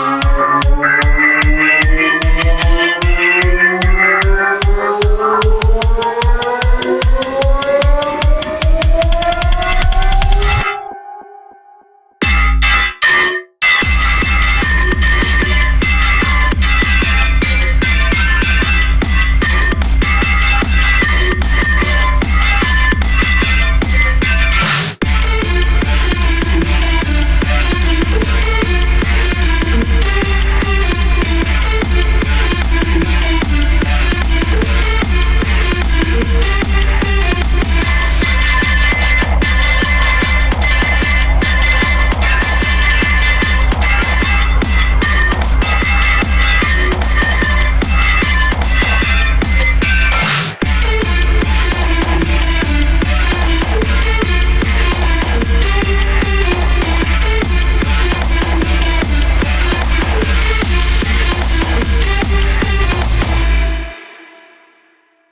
Música